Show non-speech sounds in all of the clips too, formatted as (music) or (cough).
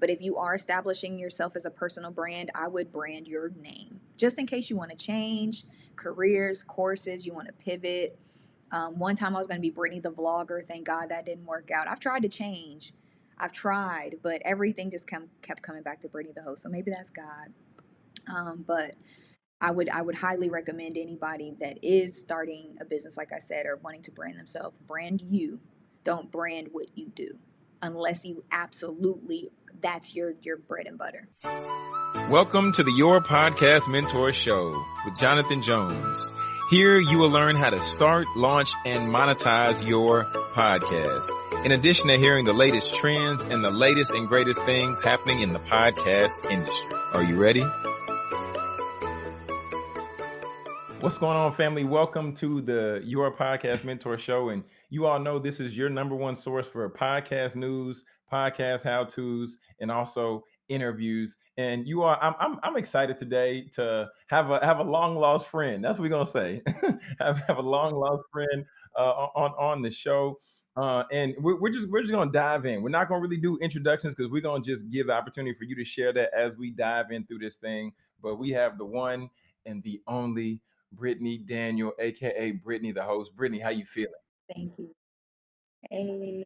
But if you are establishing yourself as a personal brand, I would brand your name just in case you want to change careers, courses, you want to pivot. Um, one time I was going to be Brittany the vlogger. Thank God that didn't work out. I've tried to change. I've tried, but everything just come, kept coming back to Brittany the host. So maybe that's God. Um, but I would I would highly recommend anybody that is starting a business, like I said, or wanting to brand themselves, brand you. Don't brand what you do, unless you absolutely that's your your bread and butter. Welcome to the Your Podcast Mentor Show with Jonathan Jones. Here you will learn how to start, launch, and monetize your podcast. In addition to hearing the latest trends and the latest and greatest things happening in the podcast industry. Are you ready? What's going on, family? Welcome to the Your Podcast Mentor Show. And you all know this is your number one source for podcast news, podcast how to's, and also interviews. And you are, I'm, I'm, I'm excited today to have a have a long lost friend. That's what we're gonna say. (laughs) have, have a long lost friend uh, on on the show. Uh, and we're, we're just we're just gonna dive in. We're not gonna really do introductions because we're gonna just give the opportunity for you to share that as we dive in through this thing. But we have the one and the only Brittany Daniel, aka Brittany the host. Brittany, how you feeling? Thank you. Hey,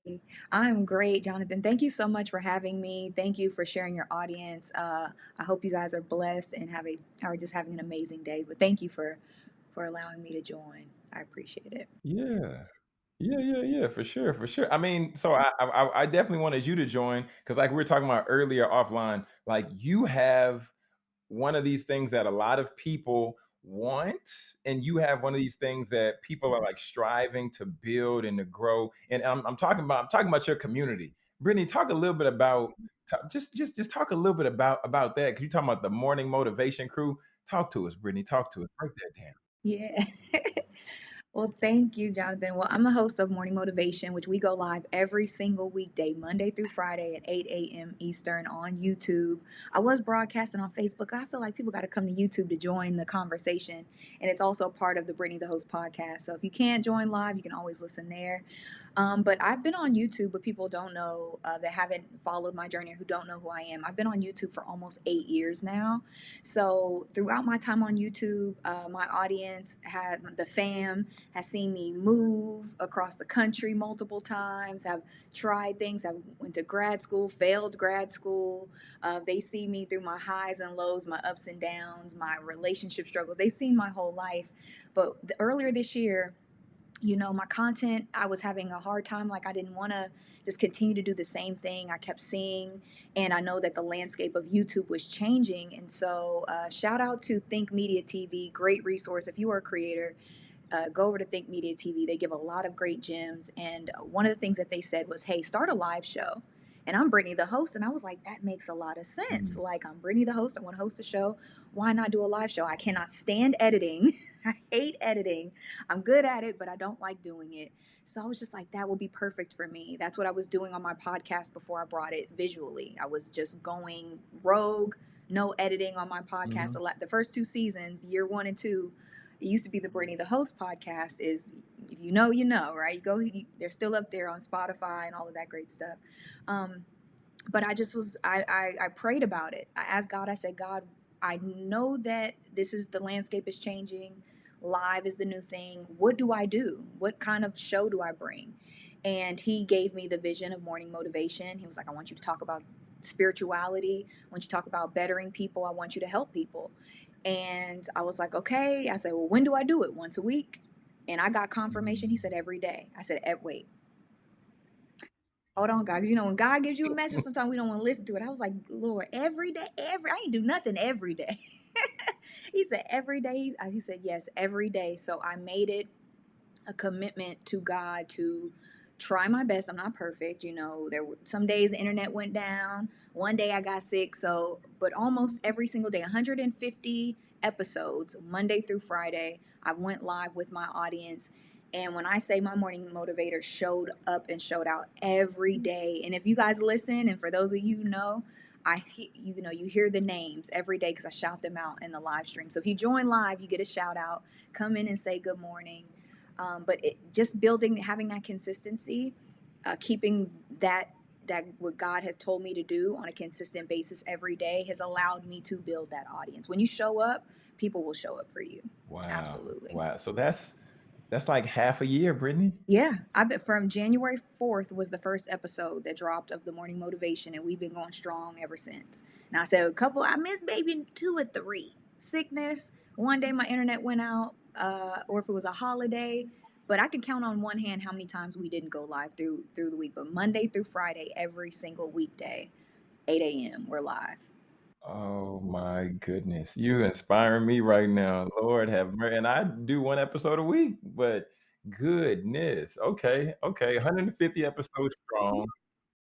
I'm great, Jonathan. Thank you so much for having me. Thank you for sharing your audience. Uh, I hope you guys are blessed and have a are just having an amazing day. But thank you for for allowing me to join. I appreciate it. Yeah. Yeah, yeah, yeah, for sure, for sure. I mean, so I I, I definitely wanted you to join because like we were talking about earlier offline, like you have one of these things that a lot of people want and you have one of these things that people are mm-hmm. like striving to build and to grow and i'm, I'm talking about i'm talking about your community. Brittany talk a little bit about mm-hmm. just just just talk a little bit about about that because you're talking about the morning motivation crew. Talk to us brittany talk to us. Break that down. Yeah (laughs) Well, thank you, Jonathan. Well, I'm the host of Morning Motivation, which we go live every single weekday, Monday through Friday at 8 a.m. Eastern on YouTube. I was broadcasting on Facebook. I feel like people got to come to YouTube to join the conversation. And it's also part of the Brittany the Host podcast. So if you can't join live, you can always listen there. Um, but I've been on YouTube, but people don't know uh, that haven't followed my journey or who don't know who I am. I've been on YouTube for almost eight years now. So throughout my time on YouTube, uh, my audience had the fam has seen me move across the country multiple times. Have tried things. I went to grad school, failed grad school. Uh, they see me through my highs and lows, my ups and downs, my relationship struggles. They've seen my whole life. But the, earlier this year, you know, my content, I was having a hard time. Like, I didn't want to just continue to do the same thing. I kept seeing, and I know that the landscape of YouTube was changing. And so, uh, shout out to Think Media TV, great resource. If you are a creator, uh, go over to Think Media TV. They give a lot of great gems. And one of the things that they said was, hey, start a live show and I'm Brittany the host. And I was like, that makes a lot of sense. Mm-hmm. Like, I'm Brittany the host. I want to host a show. Why not do a live show? I cannot stand editing. (laughs) (laughs) I hate editing. I'm good at it, but I don't like doing it. So I was just like, that will be perfect for me. That's what I was doing on my podcast before I brought it visually. I was just going rogue, no editing on my podcast. Mm-hmm. The first two seasons, year one and two, it used to be the Brittany the host podcast is if you know you know right you go you, they're still up there on spotify and all of that great stuff um, but i just was I, I i prayed about it i asked god i said god i know that this is the landscape is changing live is the new thing what do i do what kind of show do i bring and he gave me the vision of morning motivation he was like i want you to talk about spirituality i want you to talk about bettering people i want you to help people and I was like, okay. I said, well, when do I do it? Once a week? And I got confirmation. He said, every day. I said, wait. Hold on, God. You know, when God gives you a message, sometimes we don't want to listen to it. I was like, Lord, every day, every, I ain't do nothing every day. (laughs) (laughs) he said, every day. Uh, he said, yes, every day. So I made it a commitment to God to try my best. I'm not perfect, you know. There were some days the internet went down. One day I got sick, so but almost every single day, 150 episodes, Monday through Friday, I went live with my audience. And when I say my morning motivator showed up and showed out every day, and if you guys listen, and for those of you know, I you know you hear the names every day because I shout them out in the live stream. So if you join live, you get a shout out. Come in and say good morning. Um, but it, just building, having that consistency, uh, keeping that that what God has told me to do on a consistent basis every day has allowed me to build that audience. When you show up, people will show up for you. Wow. Absolutely. Wow. So that's that's like half a year, Brittany. Yeah, I bet from January 4th was the first episode that dropped of the morning motivation, and we've been going strong ever since. Now I said a couple, I missed maybe two or three. Sickness. One day my internet went out, uh, or if it was a holiday, but I can count on one hand how many times we didn't go live through through the week. But Monday through Friday, every single weekday, 8 a.m. we're live. Oh my goodness. You inspiring me right now. Lord have mercy. And I do one episode a week, but goodness. Okay. Okay. 150 episodes strong.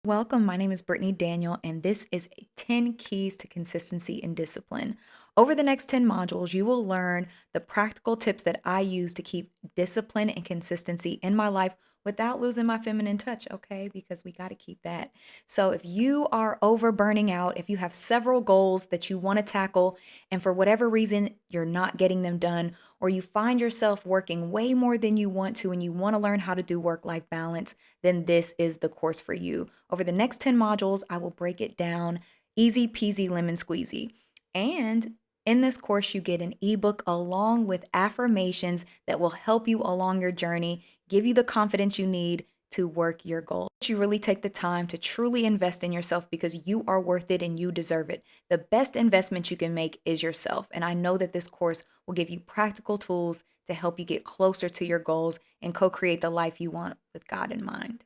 Welcome. My name is Brittany Daniel, and this is 10 Keys to Consistency and Discipline. Over the next 10 modules, you will learn the practical tips that I use to keep discipline and consistency in my life without losing my feminine touch, okay? Because we got to keep that. So if you are over burning out, if you have several goals that you want to tackle, and for whatever reason you're not getting them done, or you find yourself working way more than you want to and you want to learn how to do work life balance, then this is the course for you. Over the next 10 modules, I will break it down easy peasy lemon squeezy. And in this course, you get an ebook along with affirmations that will help you along your journey, give you the confidence you need to work your goals. You really take the time to truly invest in yourself because you are worth it and you deserve it. The best investment you can make is yourself. And I know that this course will give you practical tools to help you get closer to your goals and co create the life you want with God in mind.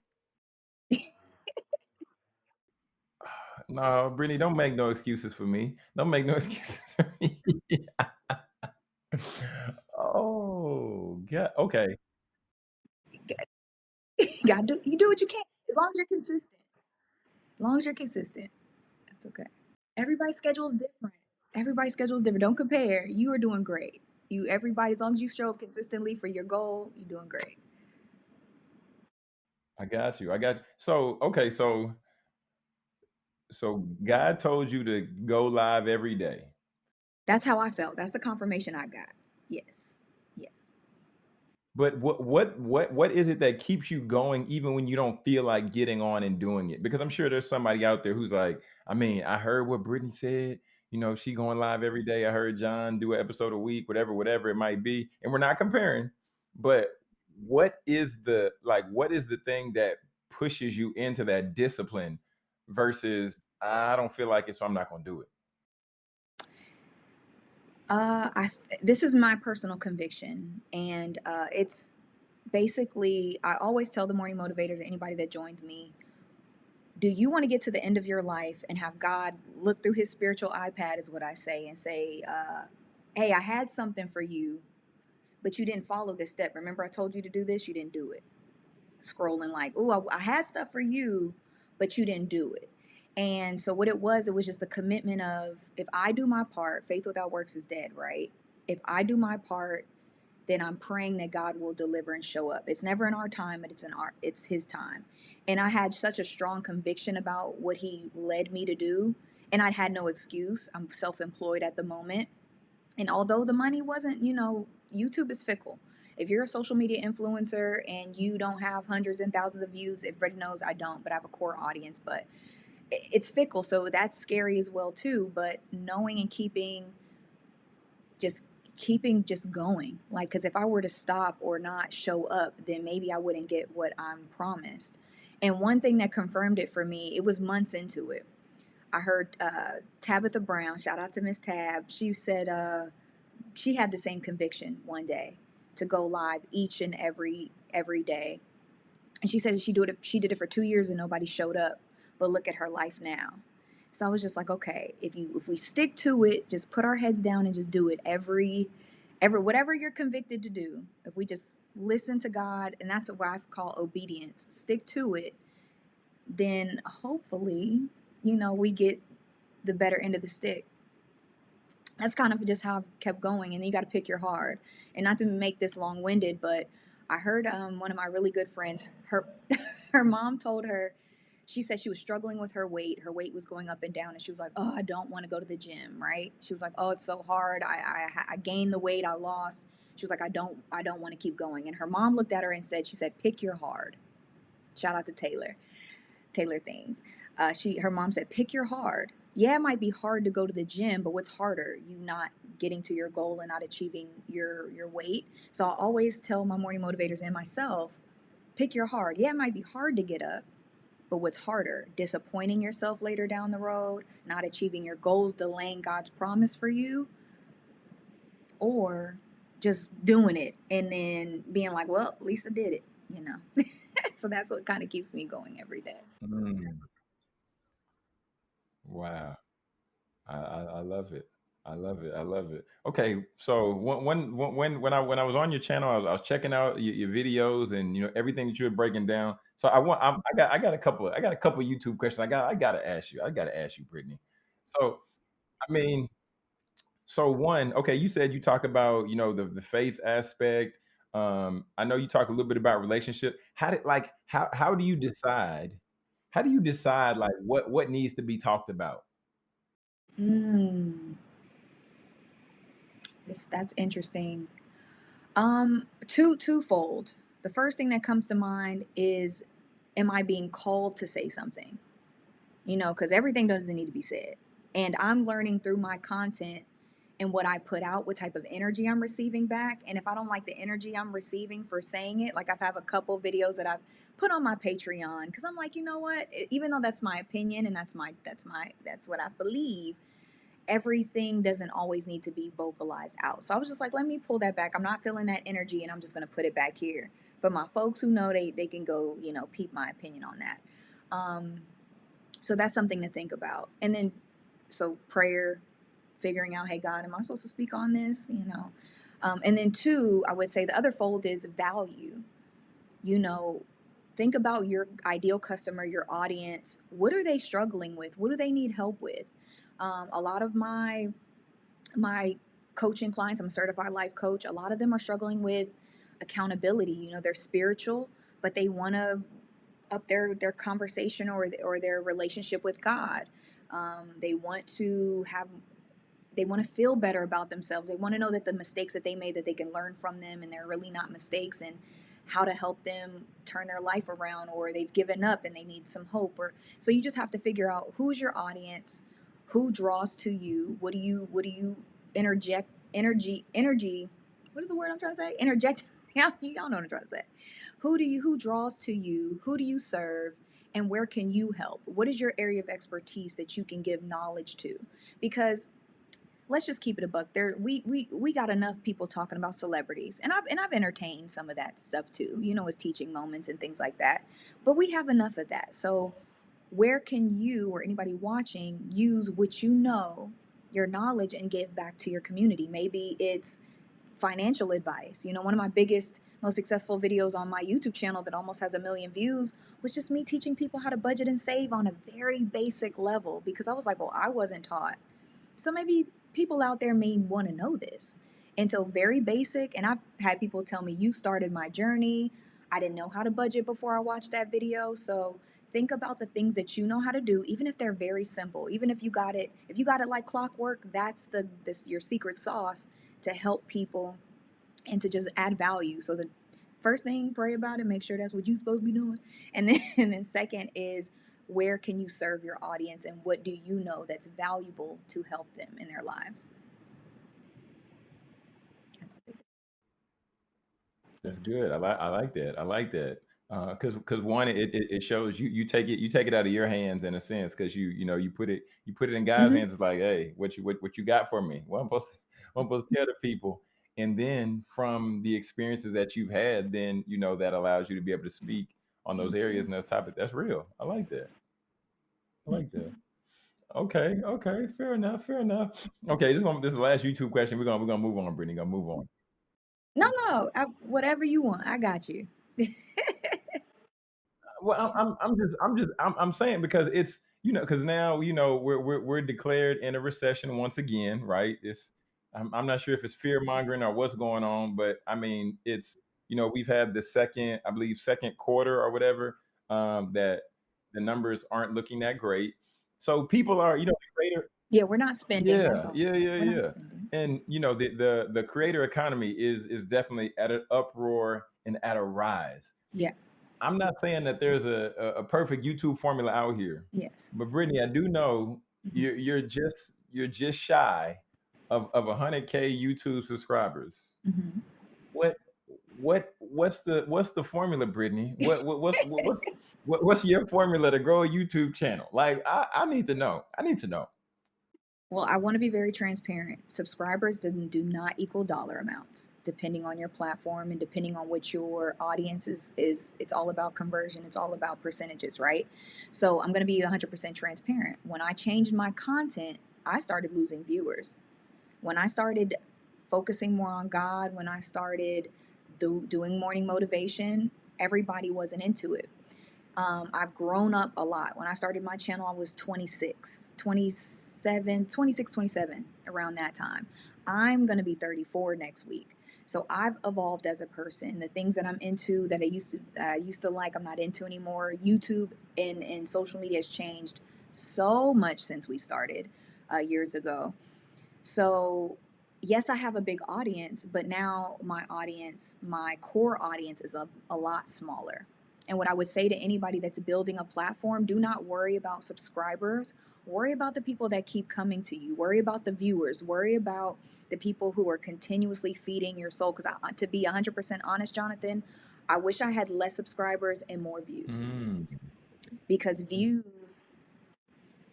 (sighs) No, Brittany, don't make no excuses for me. Don't make no (laughs) excuses for me. (laughs) oh, yeah. Okay. (laughs) God, do you do what you can as long as you're consistent. As long as you're consistent, that's okay. Everybody's schedule is different. Everybody's schedule is different. Don't compare. You are doing great. You everybody, as long as you show up consistently for your goal, you're doing great. I got you. I got you. So, okay, so so God told you to go live every day. That's how I felt. That's the confirmation I got. Yes. But what what what what is it that keeps you going even when you don't feel like getting on and doing it? Because I'm sure there's somebody out there who's like, I mean, I heard what Brittany said. You know, she going live every day. I heard John do an episode a week, whatever, whatever it might be. And we're not comparing, but what is the like what is the thing that pushes you into that discipline versus I don't feel like it, so I'm not gonna do it. Uh, I this is my personal conviction, and uh, it's basically I always tell the morning motivators or anybody that joins me, do you want to get to the end of your life and have God look through His spiritual iPad, is what I say, and say, uh, "Hey, I had something for you, but you didn't follow this step. Remember, I told you to do this, you didn't do it." Scrolling like, "Oh, I, I had stuff for you, but you didn't do it." And so what it was, it was just the commitment of if I do my part, faith without works is dead, right? If I do my part, then I'm praying that God will deliver and show up. It's never in our time, but it's in our it's his time. And I had such a strong conviction about what he led me to do, and I had no excuse. I'm self-employed at the moment. And although the money wasn't, you know, YouTube is fickle. If you're a social media influencer and you don't have hundreds and thousands of views, everybody knows I don't, but I have a core audience, but it's fickle so that's scary as well too but knowing and keeping just keeping just going like because if i were to stop or not show up then maybe i wouldn't get what i'm promised. And one thing that confirmed it for me it was months into it. I heard uh, tabitha brown shout out to miss tab she said uh, she had the same conviction one day to go live each and every every day. And she said she did it she did it for two years and nobody showed up but look at her life now. So I was just like, okay, if you if we stick to it, just put our heads down and just do it every every whatever you're convicted to do. If we just listen to God, and that's what I call obedience, stick to it, then hopefully, you know, we get the better end of the stick. That's kind of just how I've kept going, and you got to pick your heart. And not to make this long-winded, but I heard um, one of my really good friends, her (laughs) her mom told her she said she was struggling with her weight. Her weight was going up and down, and she was like, "Oh, I don't want to go to the gym." Right? She was like, "Oh, it's so hard. I, I I gained the weight I lost." She was like, "I don't I don't want to keep going." And her mom looked at her and said, "She said, pick your hard." Shout out to Taylor. Taylor things. Uh, she her mom said, pick your hard. Yeah, it might be hard to go to the gym, but what's harder? You not getting to your goal and not achieving your your weight. So I always tell my morning motivators and myself, pick your hard. Yeah, it might be hard to get up, but what's harder? Disappointing yourself later down the road, not achieving your goals, delaying God's promise for you, or just doing it and then being like, well, Lisa did it, you know. (laughs) so that's what kind of keeps me going every day. Mm, wow. I, I, I love it. I love it. I love it. Okay, so when when when when I when I was on your channel, I was, I was checking out your, your videos and you know everything that you were breaking down. So I want I'm, I got I got a couple I got a couple YouTube questions. I got I got to ask you. I got to ask you, Brittany. So I mean, so one, okay, you said you talk about you know the the faith aspect. Um, I know you talk a little bit about relationship. How did like how how do you decide? How do you decide like what what needs to be talked about? Mm, this, that's interesting. Um, two twofold. The first thing that comes to mind is, am I being called to say something? You know, because everything doesn't need to be said. And I'm learning through my content and what I put out, what type of energy I'm receiving back. And if I don't like the energy I'm receiving for saying it, like I've have a couple videos that I've put on my Patreon because I'm like, you know what? Even though that's my opinion and that's my that's my that's what I believe, everything doesn't always need to be vocalized out. So I was just like, let me pull that back. I'm not feeling that energy and I'm just gonna put it back here. For my folks who know they they can go, you know, peep my opinion on that. Um, so that's something to think about. And then so prayer, figuring out, hey God, am I supposed to speak on this? You know. Um, and then two, I would say the other fold is value. You know, think about your ideal customer, your audience. What are they struggling with? What do they need help with? Um, a lot of my my coaching clients, I'm a certified life coach. A lot of them are struggling with accountability. You know, they're spiritual, but they want to up their their conversation or or their relationship with God. Um, they want to have they want to feel better about themselves. They want to know that the mistakes that they made that they can learn from them and they're really not mistakes and how to help them turn their life around or they've given up and they need some hope or so you just have to figure out who's your audience, who draws to you, what do you what do you interject energy energy what is the word I'm trying to say? Interject (laughs) y'all y'all know what I'm trying to say. Who do you who draws to you? Who do you serve? And where can you help? What is your area of expertise that you can give knowledge to? Because let's just keep it a buck. There, we we we got enough people talking about celebrities, and I've and I've entertained some of that stuff too. You know, as teaching moments and things like that. But we have enough of that. So, where can you or anybody watching use what you know, your knowledge, and give back to your community? Maybe it's financial advice. You know, one of my biggest, most successful videos on my YouTube channel that almost has a million views was just me teaching people how to budget and save on a very basic level because I was like, well, I wasn't taught. So maybe people out there may want to know this. And so, very basic. And I've had people tell me, You started my journey. I didn't know how to budget before I watched that video. So, think about the things that you know how to do, even if they're very simple. Even if you got it, if you got it like clockwork, that's the this your secret sauce to help people and to just add value. So, the first thing, pray about it, make sure that's what you're supposed to be doing. And then, (laughs) and then second is where can you serve your audience and what do you know that's valuable to help them in their lives? That's That's good. I like I like that. I like that. Uh, cause, cause one, it, it, it shows you, you take it, you take it out of your hands in a sense. Cause you, you know, you put it, you put it in God's Mhm. hands. It's like, Hey, what you, what, what you got for me? What I'm supposed to, (laughs) what I'm supposed to tell the people. And then from the experiences that you've had, then, you know, that allows you to be able to speak on those mm-hmm. areas you. and those topics. That's real. I like that. I like that. Okay. Okay. Fair enough. Fair enough. Okay. This one, this is the last YouTube question. We're to we're to move on, Brittany. Gonna move on. No, no, I, whatever you want, I got you. (laughs) Well, I'm, I'm, I'm just, I'm just, I'm, I'm saying because it's, you know, because now, you know, we're, we're, we're declared in a recession once again, right? It's, I'm, I'm not sure if it's fear mongering or what's going on, but I mean, it's, you know, we've had the second, I believe, second quarter or whatever, um, that the numbers aren't looking that great. So people are, you know, the creator, Yeah, we're not spending. Yeah, yeah, yeah, We're yeah. And you know, the the the creator economy is is definitely at an uproar and at a rise. Yeah. I'm not saying that there's a, a, a perfect YouTube formula out here, Yes. but Brittany, I do know Mhm. you're you're just you're just shy of of 100k YouTube subscribers. Mhm. What what what's the what's the formula, Brittany? What, what what's what, what's (laughs) what, what's your formula to grow a YouTube channel? Like I, I need to know. I need to know. Well, I want to be very transparent. Subscribers do not equal dollar amounts, depending on your platform and depending on what your audience is. Is it's all about conversion. It's all about percentages, right? So I'm going to be 100% transparent. When I changed my content, I started losing viewers. When I started focusing more on God, when I started do, doing morning motivation, everybody wasn't into it. Um, I've grown up a lot. When I started my channel, I was 26, 27, 26, 27, around that time. I'm going to be 34 next week. So I've evolved as a person. The things that I'm into that I used to that I used to like, I'm not into anymore. YouTube and, and social media has changed so much since we started uh, years ago. So yes, I have a big audience, but now my audience, my core audience is a, a lot smaller. And what I would say to anybody that's building a platform, do not worry about subscribers. Worry about the people that keep coming to you. Worry about the viewers. Worry about the people who are continuously feeding your soul. Because to be 100% honest, Jonathan, I wish I had less subscribers and more views. Mm. Because views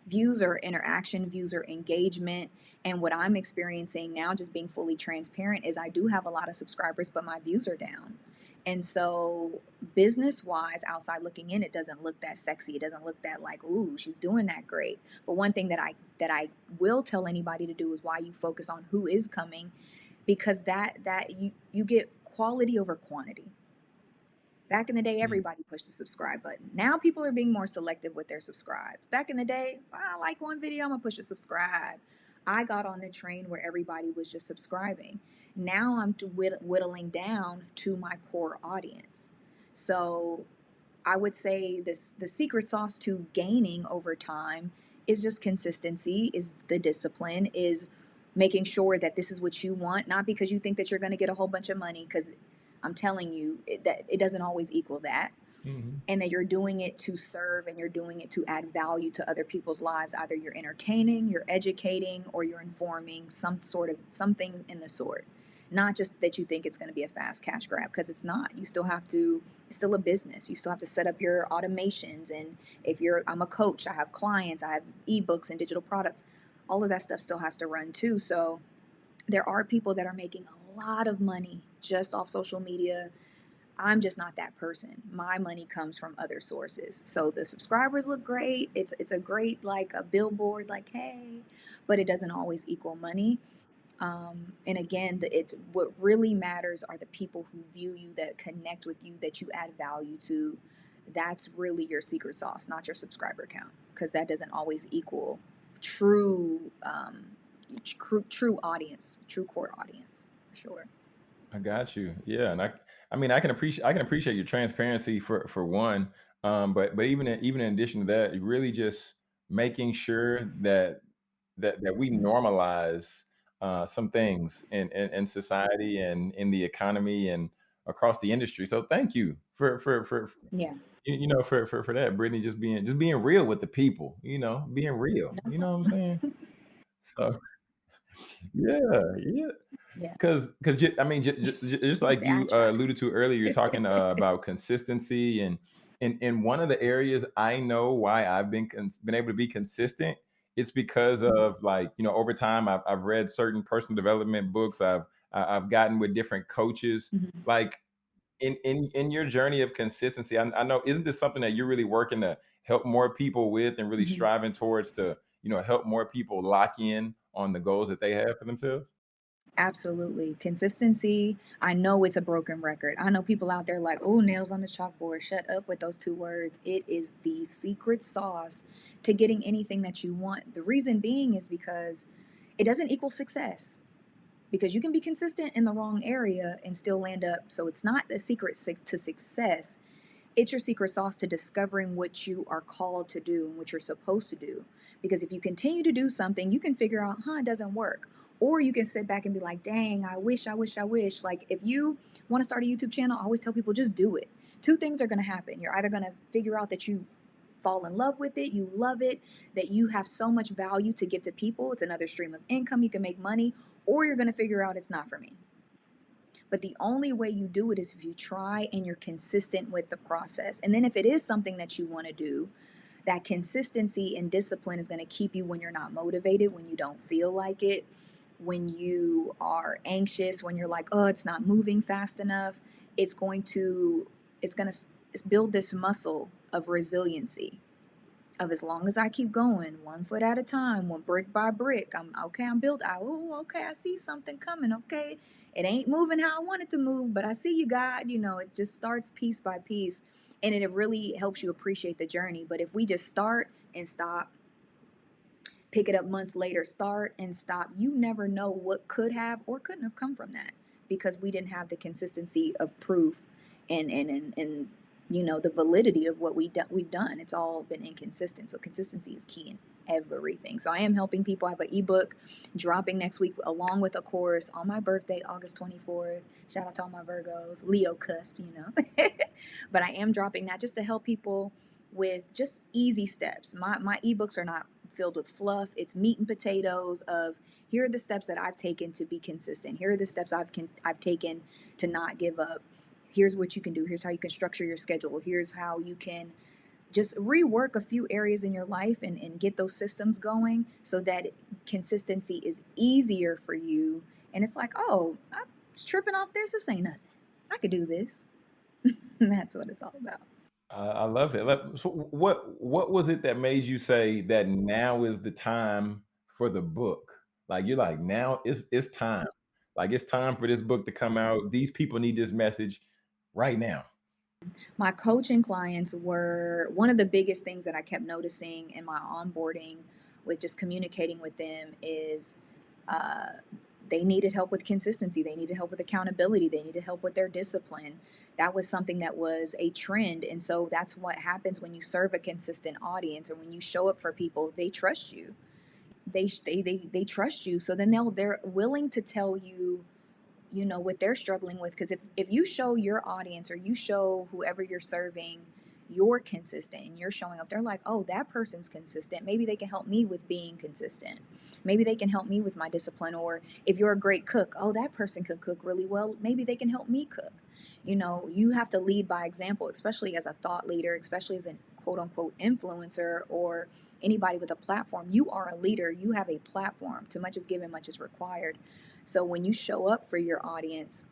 views are interaction, views are engagement. And what I'm experiencing now, just being fully transparent, is I do have a lot of subscribers, but my views are down. And so, business wise, outside looking in, it doesn't look that sexy. It doesn't look that like, ooh, she's doing that great. But one thing that I that I will tell anybody to do is why you focus on who is coming, because that that you you get quality over quantity. Back in the day, Mm. everybody pushed the subscribe button. Now people are being more selective with their subscribes. Back in the day, I like one video, I'm gonna push a subscribe. I got on the train where everybody was just subscribing. Now I'm whittling down to my core audience. So I would say this the secret sauce to gaining over time is just consistency, is the discipline, is making sure that this is what you want, not because you think that you're going to get a whole bunch of money because I'm telling you it, that it doesn't always equal that. Mhm. And that you're doing it to serve and you're doing it to add value to other people's lives. Either you're entertaining, you're educating, or you're informing some sort of something in the sort. Not just that you think it's going to be a fast cash grab because it's not. You still have to, it's still a business. You still have to set up your automations. And if you're, I'm a coach, I have clients, I have ebooks and digital products. All of that stuff still has to run too. So there are people that are making a lot of money just off social media. I'm just not that person. My money comes from other sources. So the subscribers look great. It's it's a great like a billboard like hey, but it doesn't always equal money. Um, and again, the, it's what really matters are the people who view you, that connect with you, that you add value to. That's really your secret sauce, not your subscriber count, because that doesn't always equal true, um, true, true audience, true core audience, sure. I got you. Yeah, and I I mean I can appreciate I can appreciate your transparency for for one. Um, but but even in, even in addition to that, really just making sure that that that we normalize uh, some things in, in in society and in the economy and across the industry. So thank you for for for Yeah, you you know for for for that, Brittany. Just being just being real with the people. You know, being real. You know what I'm saying? (laughs) So (laughs) yeah, yeah. Yeah, Because, because I mean, j- j- j- just like you uh, alluded to earlier, you're talking uh, about consistency, and and and one of the areas I know why I've been cons- been able to be consistent, it's because Mhm, of like you know over time I've I've read certain personal development books, I've I've gotten with different coaches, mhm, like in in in your journey of consistency. I, I know isn't this something that you're really working to help more people with, and really mhm. striving towards to you know help more people lock in on the goals that they have for themselves? Absolutely. Consistency. I know it's a broken record. I know people out there like, oh, nails on the chalkboard. Shut up with those two words. It is the secret sauce to getting anything that you want. The reason being is because it doesn't equal success. Because you can be consistent in the wrong area and still land up. So it's not the secret to success it's your secret sauce to discovering what you are called to do and what you're supposed to do. Because if you continue to do something, you can figure out, huh, it doesn't work. Or you can sit back and be like, dang, I wish, I wish, I wish. Like, if you want to start a YouTube channel, I always tell people just do it. two things are going to happen. You're either going to figure out that you fall in love with it, you love it, that you have so much value to give to people, it's another stream of income, you can make money, or you're going to figure out it's not for me. But the only way you do it is if you try and you're consistent with the process. And then if it is something that you want to do, that consistency and discipline is going to keep you when you're not motivated, when you don't feel like it, when you are anxious, when you're like, oh, it's not moving fast enough. It's going to, it's going to build this muscle of resiliency of as long as I keep going, one foot at a time, one brick by brick. I'm okay. I'm built. oh, okay. I see something coming. Okay, it ain't moving how I want it to move, but I see you, God. You know, it just starts piece by piece, and it really helps you appreciate the journey. But if we just start and stop, pick it up months later, start and stop, you never know what could have or couldn't have come from that because we didn't have the consistency of proof and and and, and you know the validity of what we do, we've done. It's all been inconsistent. So consistency is key in everything. So I am helping people. I have an ebook dropping next week along with a course on my birthday, August 24th. Shout out to all my Virgos, Leo cusp, you know. (laughs) but I am dropping that just to help people with just easy steps. My my ebooks are not filled with fluff. It's meat and potatoes of here are the steps that I've taken to be consistent. Here are the steps I've can, I've taken to not give up. Here's what you can do. Here's how you can structure your schedule. Here's how you can just rework a few areas in your life and, and get those systems going so that consistency is easier for you. And it's like oh i'm tripping off this. This ain't nothing. I could do this. (laughs) That's what it's all about i love it. So what what was it that made you say that now is the time for the book? Like you're like now it's it's time. Like it's time for this book to come out. These people need this message right now? My coaching clients were one of the biggest things that I kept noticing in my onboarding with just communicating with them is uh, they needed help with consistency. They needed help with accountability. They needed help with their discipline. That was something that was a trend. And so that's what happens when you serve a consistent audience or when you show up for people, they trust you. They, they, they, they trust you. So then they'll, they're willing to tell you you know what they're struggling with because if if you show your audience or you show whoever you're serving you're consistent and you're showing up they're like oh that person's consistent. Maybe they can help me with being consistent. Maybe they can help me with my discipline or if you're a great cook oh that person could cook really well. Maybe they can help me cook. You know you have to lead by example especially as a thought leader especially as a quote unquote influencer or anybody with a platform. You are a leader. You have a platform. Too much is given much is required. So when you show up for your audience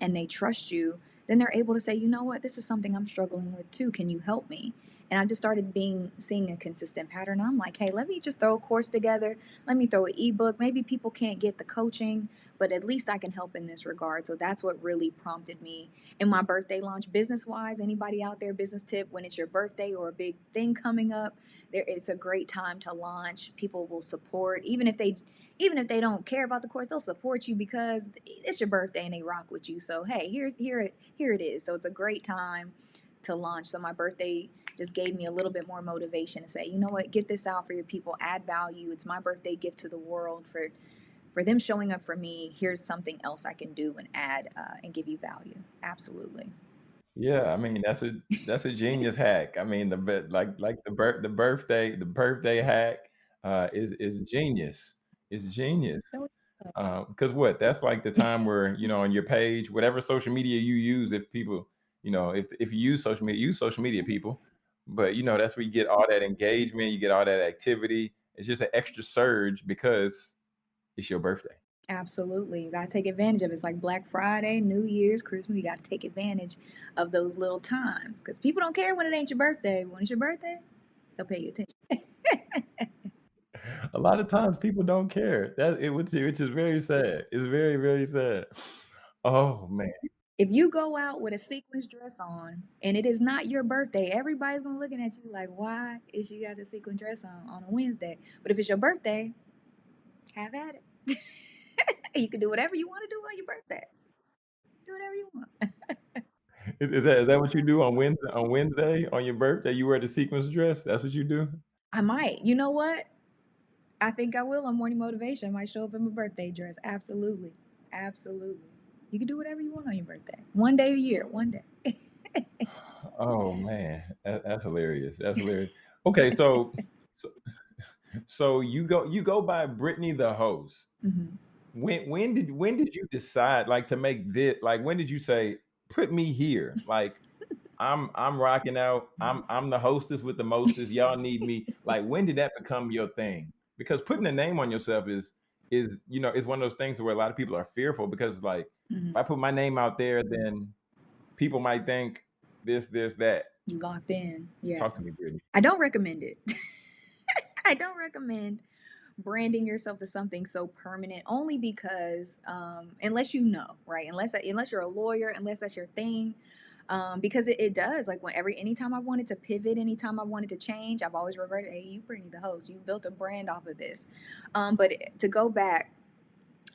and they trust you, then they're able to say, you know what, this is something I'm struggling with too. Can you help me? And I just started being seeing a consistent pattern. I'm like, hey, let me just throw a course together. Let me throw an ebook. Maybe people can't get the coaching, but at least I can help in this regard. So that's what really prompted me in my birthday launch. Business wise, anybody out there, business tip when it's your birthday or a big thing coming up, there it's a great time to launch. People will support, even if they even if they don't care about the course, they'll support you because it's your birthday and they rock with you. So hey, here's here it here it is. So it's a great time to launch. So my birthday just gave me a little bit more motivation to say, you know what, get this out for your people, add value. It's my birthday gift to the world for for them showing up for me. Here's something else I can do and add uh, and give you value. Absolutely. Yeah, I mean that's a that's a genius hack. I mean the like like the birth the birthday the birthday hack uh, is is genius. It's genius. Because uh, what? That's like the time where you know on your page, whatever social media you use, if people, you know, if if you use social media, use social media, people. But you know, that's where you get all that engagement, you get all that activity. It's just an extra surge because it's your birthday. Absolutely. You got to take advantage of it. It's like Black Friday, New Year's, Christmas. You got to take advantage of those little times because people don't care when it ain't your birthday. When it's your birthday, they'll pay you attention. (laughs) a lot of times people don't care. That it which, which is very sad. It's very, very sad. Oh man. If you go out with a sequins dress on and it is not your birthday, everybody's gonna looking at you like, why is she got the sequin dress on on a Wednesday? But if it's your birthday, have at it. (laughs) you can do whatever you want to do on your birthday. Do whatever you want. (laughs) is, is, that is that what you do on Wednesday on Wednesday on your birthday? You wear the sequins dress? That's what you do? I might. You know what? I think I will on morning motivation. I might show up in my birthday dress. Absolutely. Absolutely. You can do whatever you want on your birthday. One day a year, one day. Oh man, that, that's hilarious. That's hilarious. (laughs) Okay, so, so so you go you go by Brittany the host. hmm When when did when did you decide like to make this like when did you say put me here? Like I'm I'm rocking out. I'm I'm the hostess with the mostest. Y'all need me. Like when did that become your thing? Because putting a name on yourself is is you know is one of those things where a lot of people are fearful because like hmm if I put my name out there, then people might think this this that. You locked in. Yeah. Talk to me, Brittany. I don't recommend it. (laughs) I don't recommend branding yourself to something so permanent only because um, unless you know right unless unless you're a lawyer unless that's your thing um, because it, it does like when every anytime i wanted to pivot anytime i wanted to change i've always reverted hey you brittany the host you built a brand off of this um, but to go back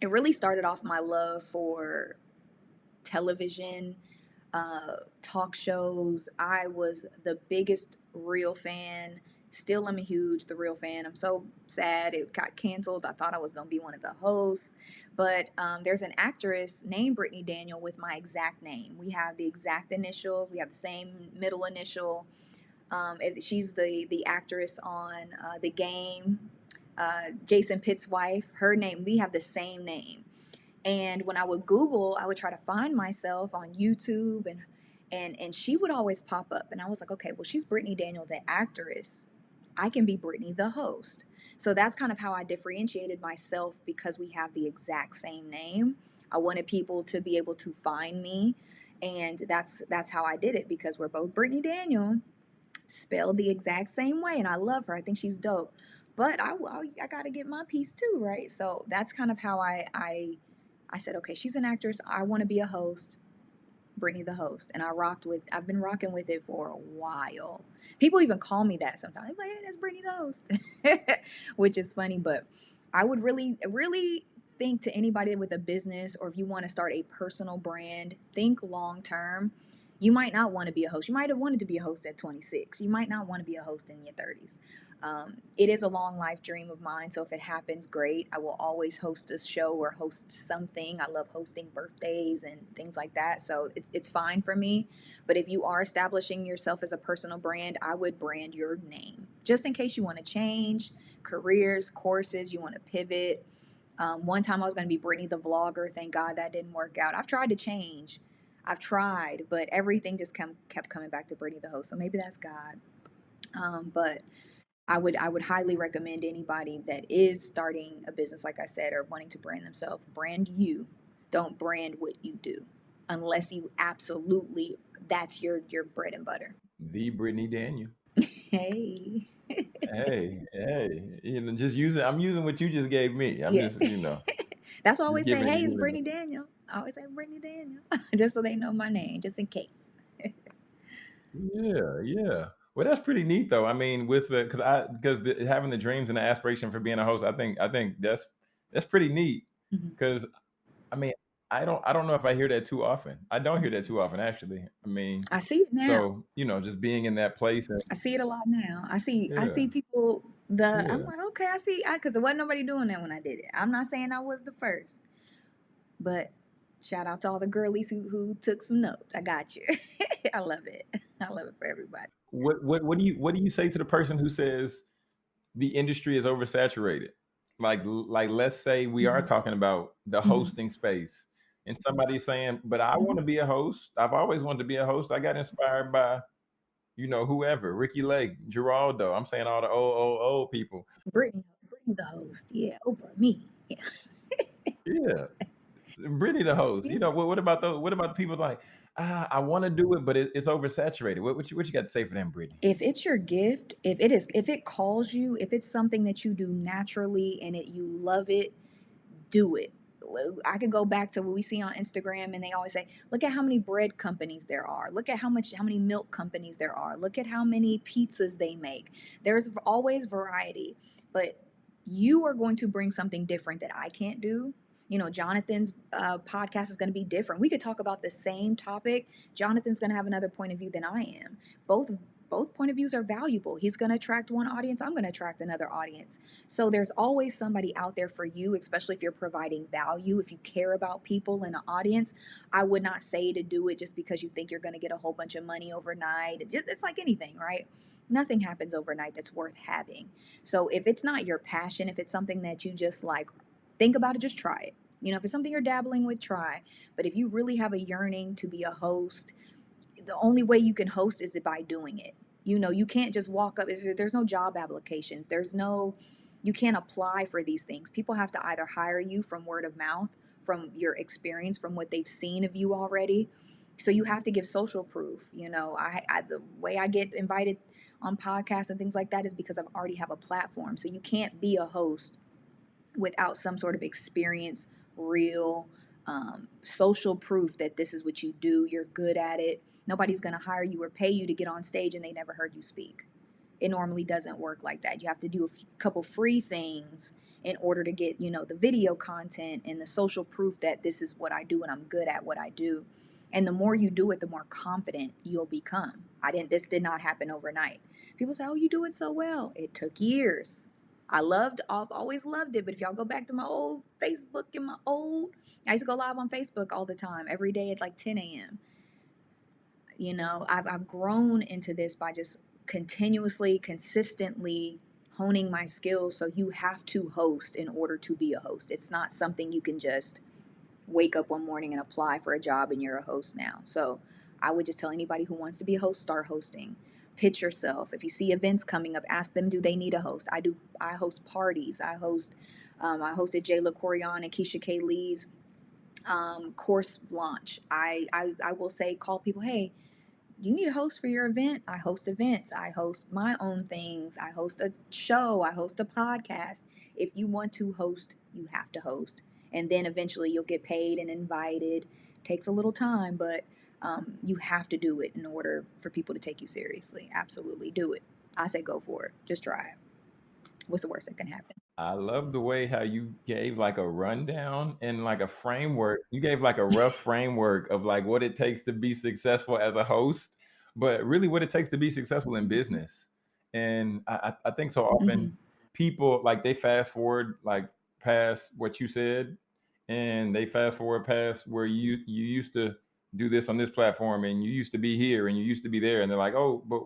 it really started off my love for television uh, talk shows. I was the biggest Real fan. Still am a huge The Real fan. I'm so sad it got canceled. I thought I was going to be one of the hosts. But um, there's an actress named Brittany Daniel with my exact name. We have the exact initials, we have the same middle initial. Um, if- she's the, the actress on uh, The Game, uh, Jason Pitts' wife. Her name, we have the same name. And when I would Google, I would try to find myself on YouTube and and and she would always pop up. And I was like, okay, well, she's Brittany Daniel, the actress. I can be Brittany, the host. So that's kind of how I differentiated myself because we have the exact same name. I wanted people to be able to find me. And that's that's how I did it because we're both Brittany Daniel, spelled the exact same way. And I love her. I think she's dope. But I, I, I got to get my piece too, right? So that's kind of how I, I I said, okay, she's an actress. I want to be a host. Brittany the host. And I rocked with, I've been rocking with it for a while. People even call me that sometimes. Like, hey, that's Brittany the host, (laughs) which is funny. But I would really, really think to anybody with a business or if you want to start a personal brand, think long term. You might not want to be a host. You might have wanted to be a host at 26. You might not want to be a host in your 30s. Um, it is a long life dream of mine. So if it happens, great. I will always host a show or host something. I love hosting birthdays and things like that. So it's, it's fine for me. But if you are establishing yourself as a personal brand, I would brand your name just in case you want to change careers, courses, you want to pivot. Um, one time I was going to be Brittany the vlogger. Thank God that didn't work out. I've tried to change. I've tried, but everything just come, kept coming back to Brittany the host. So maybe that's God. Um, but I would I would highly recommend anybody that is starting a business, like I said, or wanting to brand themselves, brand you. Don't brand what you do, unless you absolutely that's your your bread and butter. The Brittany Daniel. Hey, Hey, (laughs) hey, you know, just using. I'm using what you just gave me. I'm yeah, just, you know, (laughs) that's why I always say, hey, it's. Brittany Daniel. I always say Brittany Daniel, (laughs) just so they know my name, just in case. Yeah, yeah. Well, that's pretty neat, though. I mean, with the because I because the, having the dreams and the aspiration for being a host, I think I think that's that's pretty neat. Mm-hmm. Because I mean, I don't I don't know if I hear that too often. I don't hear that too often, actually. I mean, I see it now. so you know, just being in that place and I see it a lot now. I see I yeah, see people the I'm yeah. like, okay, I see I because there wasn't nobody doing that when I did it. I'm not saying I was the first, but shout out to all the girlies who who took some notes. I got you. (laughs) I love it. (laughs) I love it for everybody. What what what do you what do you say to the person who says the industry is oversaturated? Like like let's say we are hmm talking about the hmm hosting space and somebody's saying, "But I want to be a host. I've always wanted to be a host. I got inspired by, you know, whoever, Ricki Lake, Geraldo. I'm saying all the old old old people. Brittany, Brittany the host. Yeah, Oprah, me. Yeah, Yeah. Brittany the host. You know, what, what about those what about the people like, ah, I want to do it, but it, it's oversaturated. What, what you what you got to say for them, Brittany? If it's your gift, if it is, if it calls you, if it's something that you do naturally and it you love it, do it. I could go back to what we see on Instagram and they always say, look at how many bread companies there are. Look at how much how many milk companies there are. Look at how many pizzas they make. There's always variety, but you are going to bring something different that I can't do. You know, Jonathan's uh, podcast is going to be different. We could talk about the same topic. Jonathan's going to have another point of view than I am. Both both point of views are valuable. He's going to attract one audience, I'm going to attract another audience. So there's always somebody out there for you, especially if you're providing value, if you care about people in an audience. I would not say to do it just because you think you're going to get a whole bunch of money overnight. It's like anything, right? Nothing happens overnight that's worth having. So if it's not your passion, if it's something that you just like, think about it, just try it. You know, if it's something you're dabbling with, try. But if you really have a yearning to be a host, the only way you can host is by doing it. You know, you can't just walk up. There's no job applications. There's no, you can't apply for these things. People have to either hire you from word of mouth, from your experience, from what they've seen of you already. So you have to give social proof. You know, I, I the way I get invited on podcasts and things like that is because I already have a platform. So you can't be a host without some sort of experience, real um, social proof that this is what you do. You're good at it Nobody's going to hire you or pay you to get on stage and they never heard you speak. It normally doesn't work like that. You have to do a couple free things in order to get, you know, the video content and the social proof that this is what I do and I'm good at what I do. And the more you do it, the more confident you'll become. I didn't this did not happen overnight. People say, "Oh, you do it so well." It took years. I loved I've always loved it, but if y'all go back to my old Facebook and my old I used to go live on Facebook all the time, every day at like 10 a.m. You know, I've, I've grown into this by just continuously, consistently honing my skills. So you have to host in order to be a host. It's not something you can just wake up one morning and apply for a job and you're a host now. So I would just tell anybody who wants to be a host, start hosting. Pitch yourself. If you see events coming up, ask them, do they need a host? I do. I host parties. I host. Um, I hosted Jayla Corian and Keisha K. Lee's um, course launch. I, I I will say, call people. Hey, you need a host for your event. I host events. I host my own things. I host a show. I host a podcast. If you want to host, you have to host. And then eventually you'll get paid and invited. Takes a little time, but um, you have to do it in order for people to take you seriously. Absolutely. Do it. I say go for it. Just try it. What's the worst that can happen? I love the way how you gave like a rundown and like a framework. You gave like a rough (laughs) framework of like what it takes to be successful as a host, but really what it takes to be successful in business. And I, I think so often hmm people like they fast forward like past what you said and they fast forward past where you you used to do this on this platform and you used to be here and you used to be there and they're like, oh, but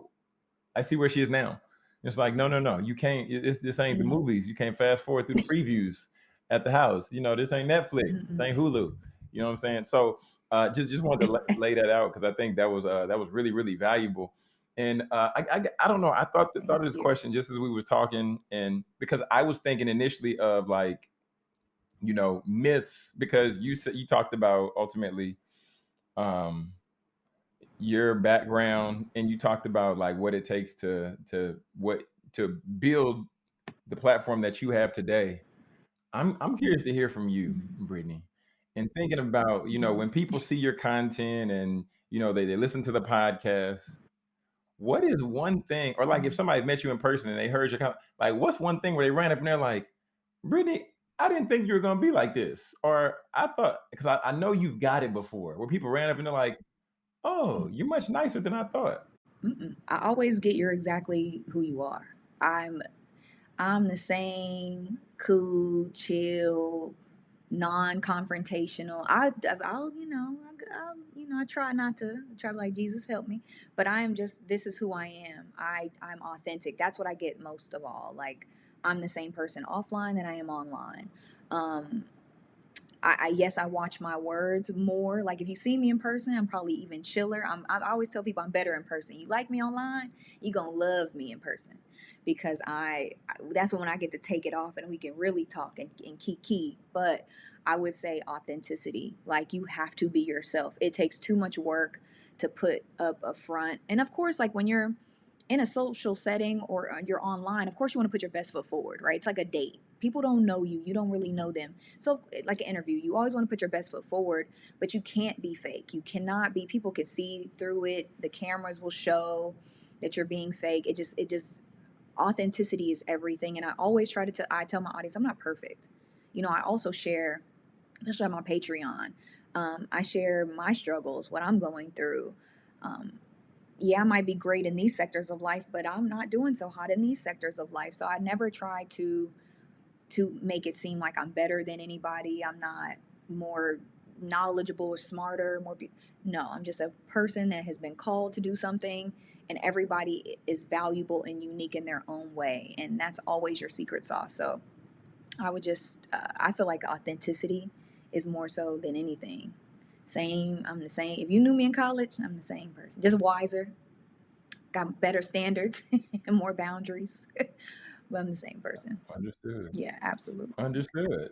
I see where she is now. It's like, no, no, no. You can't. It's this ain't the hmm movies. You can't fast forward through the previews at the house. You know, this ain't Netflix. This hmm ain't Hulu. You know what I'm saying? So, uh, just just wanted to lay, lay that out because I think that was uh, that was really really valuable. And uh, I, I I don't know. I thought thought of this question just as we was talking, and because I was thinking initially of like you know myths because you said you talked about ultimately um your background and you talked about like what it takes to to what to build the platform that you have today. I'm I'm curious to hear from you. Brittany. And thinking about, you know, when people see your content and you know they, they listen to the podcast, what is one thing, or like if somebody met you in person and they heard your like what's one thing where they ran up and they're like, Brittany, I didn't think you were gonna be like this. Or I thought because I, I know you've got it before where people ran up and they're like, Oh, mm. you're much nicer than I thought. Mm-mm. I always get you're exactly who you are. I'm I'm the same cool, chill, non-confrontational. I I'll you know I, I'll, you know I try not to try to like Jesus help me, but I am just this is who I am. I I'm authentic. That's what I get most of all. Like I'm the same person offline that I am online. Um, I, I yes, I watch my words more. Like if you see me in person, I'm probably even chiller. I'm, I always tell people I'm better in person. You like me online, you gonna love me in person because I that's when I get to take it off and we can really talk and, and key. But I would say authenticity. Like you have to be yourself. It takes too much work to put up a front. And of course, like when you're in a social setting or uh, you're online, of course you want to put your best foot forward, right? It's like a date. People don't know you. You don't really know them. So like an interview, you always want to put your best foot forward, but you can't be fake. You cannot be people can see through it. The cameras will show that you're being fake. It just it just authenticity is everything and I always try to I tell my audience I'm not perfect. You know, I also share especially on my Patreon. Um, I share my struggles, what I'm going through. Um, yeah, I might be great in these sectors of life, but I'm not doing so hot in these sectors of life. So I never try to to make it seem like I'm better than anybody. I'm not more knowledgeable or smarter, more be- no, I'm just a person that has been called to do something and everybody is valuable and unique in their own way and that's always your secret sauce. So I would just uh, I feel like authenticity is more so than anything. Same, I'm the same. If you knew me in college, I'm the same person. Just wiser, got better standards (laughs) and more boundaries. (laughs) but I'm the same person. Understood. Yeah, absolutely. Understood.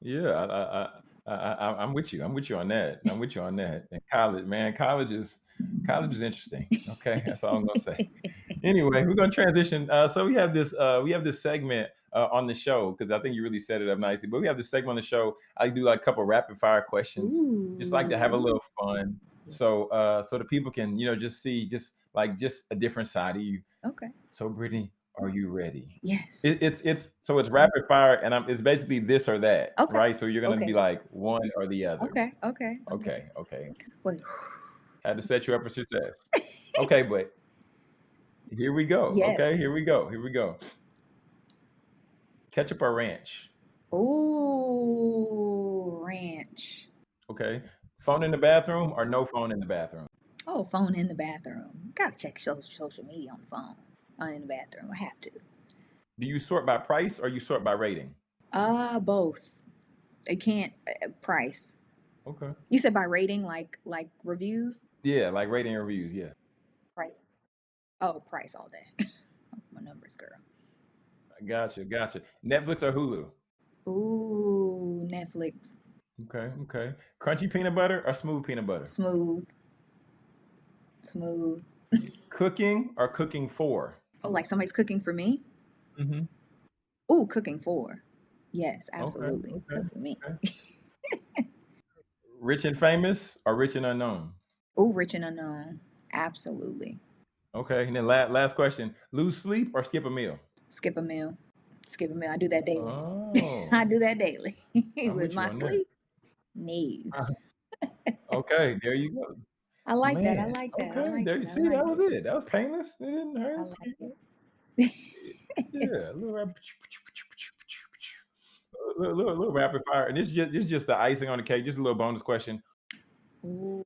Yeah, I, I, I, I, I'm with you. I'm with you on that. I'm with you on that. And college, man, college is college is interesting. Okay, that's all I'm gonna say. (laughs) Anyway, we're gonna transition. Uh, so we have this, uh, we have this segment uh, on the show because I think you really set it up nicely. But we have this segment on the show. I do like a couple rapid fire questions. Ooh. Just like to have a little fun. So, uh, so the people can, you know, just see just like just a different side of you. Okay. So, Brittany, are you ready? Yes. It, it's it's so it's rapid fire, and I'm, it's basically this or that, Okay. right? So you're gonna Okay. be like one or the other. Okay. Okay. Okay. Okay. Wait. Had to set you up for success. Okay, but here we go. (laughs) Yes. Okay, here we go. Here we go. Ketchup or ranch? Ooh, ranch. Okay. Phone in the bathroom or no phone in the bathroom? Oh, phone in the bathroom. Gotta check social social media on the phone. Phone in the bathroom. I have to. Do you sort by price or you sort by rating? Uh, both. They can't uh, price. Okay. You said by rating, like like reviews. Yeah, like rating and reviews. Yeah. Right. Oh, price all day. (laughs) My numbers, girl. Gotcha. Gotcha. Netflix or Hulu? Ooh, Netflix. Okay. Okay. Crunchy peanut butter or smooth peanut butter? Smooth. Smooth. (laughs) Cooking or cooking for? Oh, like somebody's cooking for me? Mm-hmm. Ooh, cooking for. Yes, absolutely. okay, Cook for me. (laughs) Rich and famous or rich and unknown? Ooh, rich and unknown. Absolutely. Okay. And then last last question: lose sleep or skip a meal? Skip a meal. Skip a meal. I do that daily. (laughs) Oh. I do that daily. (laughs) with With you my on that. sleep. No. Uh-huh. (laughs) okay. There you go. I like that. I Man, like that. Okay. Like there it. you I see. like that was it. it. That was painless. It didn't I hurt. like it. Yeah. A little, rap- little, little, little rapid fire, and it's just is just the icing on the cake. Just a little bonus question: Ooh.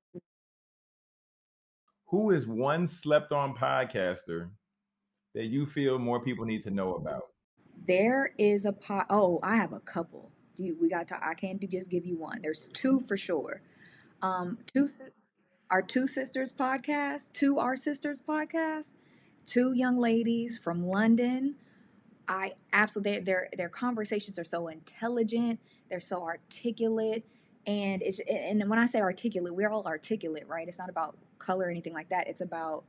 Who is one slept-on podcaster that you feel more people need to know about? There is a pot. Oh, I have a couple. Do you, we got to? I can't do just give you one. There's two for sure. Um, two our two sisters podcast, two our sisters podcast, two young ladies from London. I absolutely their their conversations are so intelligent. They're so articulate, and it's and when I say articulate, we're all articulate, right? It's not about color or anything like that. It's about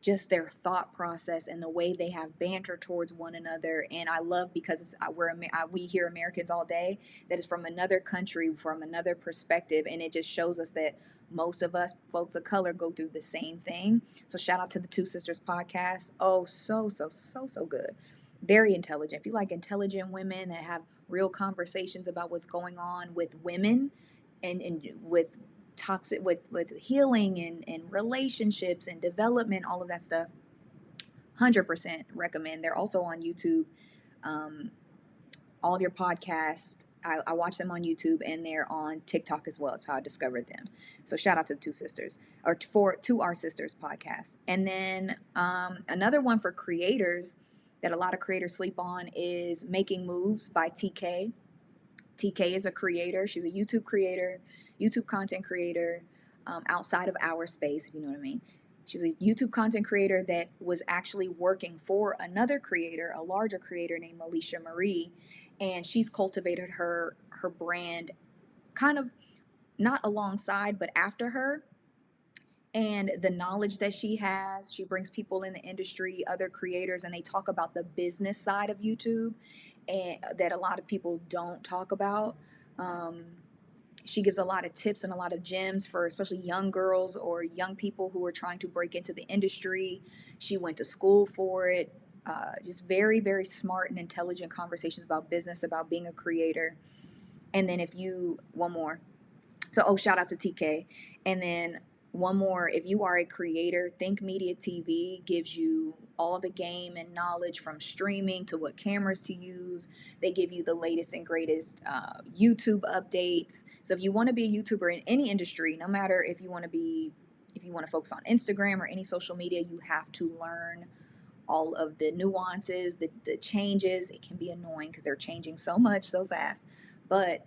just their thought process and the way they have banter towards one another. And I love because we're we hear Americans all day that is from another country, from another perspective, and it just shows us that most of us folks of color go through the same thing. So shout out to the Two Sisters podcast. Oh, so so so so good. Very intelligent. If you like intelligent women that have real conversations about what's going on with women and, and with toxic with with healing and, and relationships and development, all of that stuff. 100% recommend. They're also on YouTube. Um, all their podcasts, I, I watch them on YouTube and they're on TikTok as well. It's how I discovered them. So shout out to the two sisters or for to our sisters podcast. And then um, another one for creators that a lot of creators sleep on is Making Moves by TK. TK is a creator. She's a YouTube creator, YouTube content creator um, outside of our space, if you know what I mean. She's a YouTube content creator that was actually working for another creator, a larger creator named Alisha Marie, and she's cultivated her her brand kind of not alongside but after her and the knowledge that she has she brings people in the industry other creators and they talk about the business side of youtube and that a lot of people don't talk about um, she gives a lot of tips and a lot of gems for especially young girls or young people who are trying to break into the industry. She went to school for it uh, just very very smart and intelligent conversations about business about being a creator. And then if you one more. So oh shout out to tk and then one more if you are a creator think media tv gives you all the game and knowledge from streaming to what cameras to use. They give you the latest and greatest uh, youtube updates. So if you want to be a youtuber in any industry no matter if you want to be if you want to focus on instagram or any social media you have to learn all of the nuances the, the changes. It can be annoying because they're changing so much so fast. But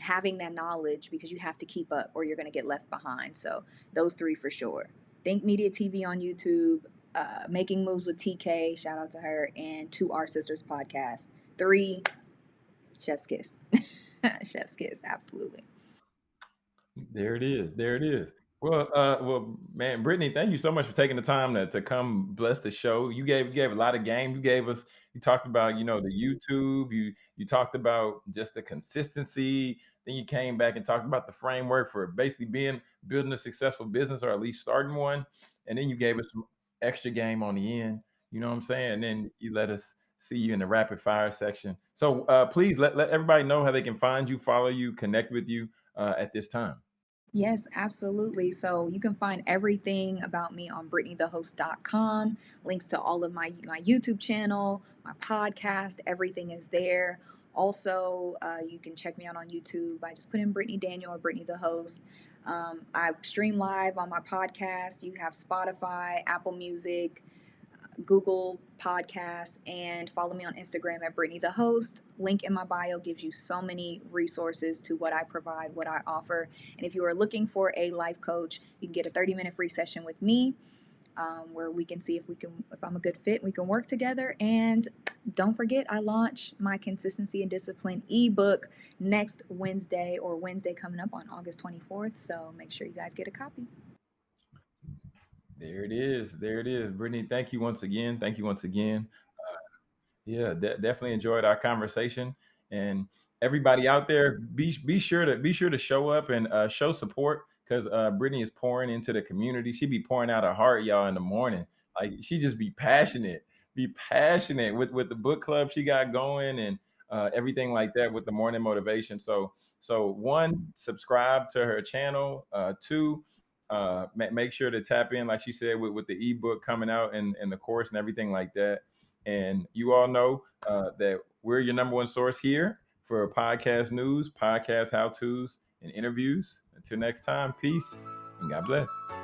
having that knowledge because you have to keep up or you're going to get left behind. So those three for sure. Think Media TV on YouTube, uh, Making Moves with TK, shout out to her, and To Our Sisters podcast. Three, Chef's Kiss. (laughs) Chef's Kiss, absolutely. There it is. There it is. Well, uh, well, man, Brittany, thank you so much for taking the time to, to come bless the show. You gave you gave a lot of game. You gave us. You talked about you know the YouTube. You you talked about just the consistency. Then you came back and talked about the framework for basically being building a successful business or at least starting one. And then you gave us some extra game on the end. You know what I'm saying? And then you let us see you in the rapid fire section. So uh, please let, let everybody know how they can find you, follow you, connect with you uh, at this time. Yes, absolutely. So you can find everything about me on BrittanyTheHost.com. Links to all of my my YouTube channel, my podcast, everything is there. Also, uh, you can check me out on YouTube by just put in Brittany Daniel or Brittany the Host. Um, I stream live on my podcast. You have Spotify, Apple Music, Google Podcasts, and follow me on Instagram at Brittany the Host. Link in my bio gives you so many resources to what I provide, what I offer. And if you are looking for a life coach, you can get a 30 minute free session with me. Um, where we can see if we can if i'm a good fit we can work together and don't forget i launch my consistency and discipline ebook next wednesday or wednesday coming up on august 24th so make sure you guys get a copy there it is. There it is. Brittany, thank you once again. Thank you once again. Uh, yeah, de- definitely enjoyed our conversation. And everybody out there, be be sure to be sure to show up and uh, show support because uh, Brittany is pouring into the community. She be pouring out her heart, y'all, in the morning. Like she just be passionate, be passionate with with the book club she got going and uh, everything like that with the morning motivation. So so one, subscribe to her channel. Uh, two uh, make sure to tap in, like she said, with, with the ebook coming out and, and the course and everything like that. And you all know uh, that we're your number one source here for podcast news, podcast how to's, and interviews. Until next time, peace and God bless.